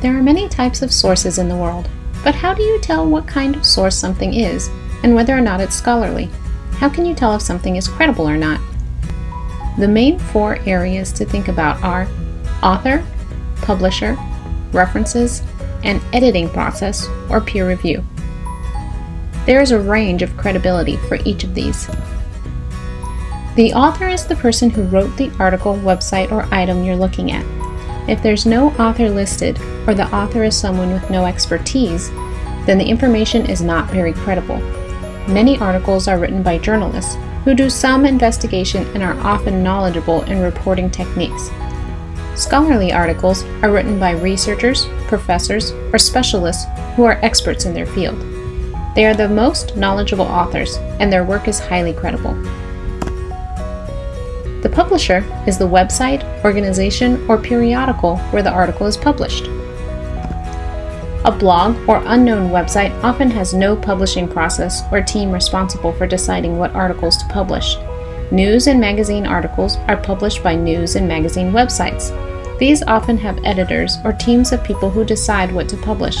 There are many types of sources in the world, but how do you tell what kind of source something is and whether or not it's scholarly? How can you tell if something is credible or not? The main four areas to think about are author, publisher, references, and editing process or peer review. There is a range of credibility for each of these. The author is the person who wrote the article, website, or item you're looking at. If there's no author listed, or the author is someone with no expertise, then the information is not very credible. Many articles are written by journalists who do some investigation and are often knowledgeable in reporting techniques. Scholarly articles are written by researchers, professors, or specialists who are experts in their field. They are the most knowledgeable authors, and their work is highly credible. Publisher is the website, organization, or periodical where the article is published. A blog or unknown website often has no publishing process or team responsible for deciding what articles to publish. News and magazine articles are published by news and magazine websites. These often have editors or teams of people who decide what to publish.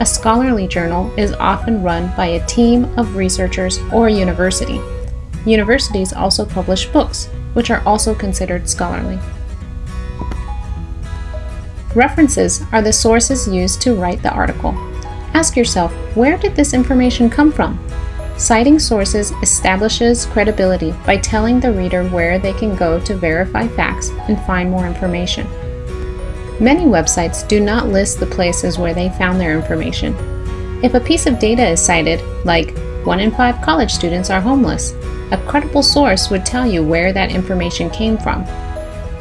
A scholarly journal is often run by a team of researchers or university. Universities also publish books, which are also considered scholarly. References are the sources used to write the article. Ask yourself, where did this information come from? Citing sources establishes credibility by telling the reader where they can go to verify facts and find more information. Many websites do not list the places where they found their information. If a piece of data is cited, like 1 in 5 college students are homeless, a credible source would tell you where that information came from.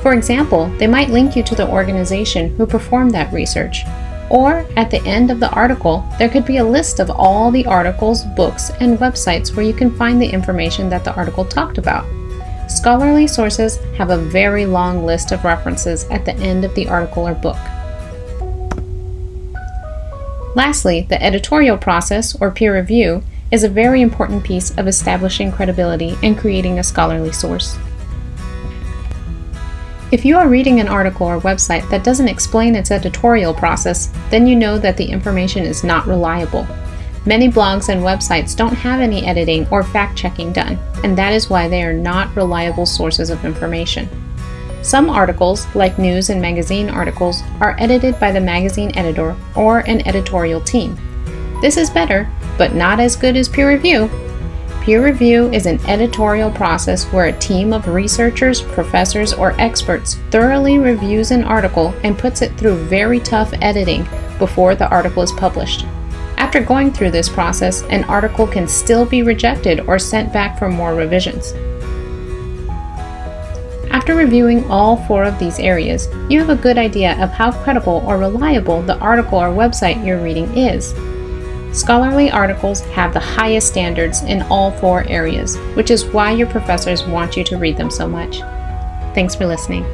For example, they might link you to the organization who performed that research. Or at the end of the article, there could be a list of all the articles, books, and websites where you can find the information that the article talked about. Scholarly sources have a very long list of references at the end of the article or book. Lastly, the editorial process, or peer review, is a very important piece of establishing credibility and creating a scholarly source. If you are reading an article or website that doesn't explain its editorial process, then you know that the information is not reliable. Many blogs and websites don't have any editing or fact checking done, and that is why they are not reliable sources of information. Some articles, like news and magazine articles, are edited by the magazine editor or an editorial team. This is better, but not as good as peer review. Peer review is an editorial process where a team of researchers, professors, or experts thoroughly reviews an article and puts it through very tough editing before the article is published. After going through this process, an article can still be rejected or sent back for more revisions. After reviewing all four of these areas, you have a good idea of how credible or reliable the article or website you're reading is. Scholarly articles have the highest standards in all four areas, which is why your professors want you to read them so much. Thanks for listening.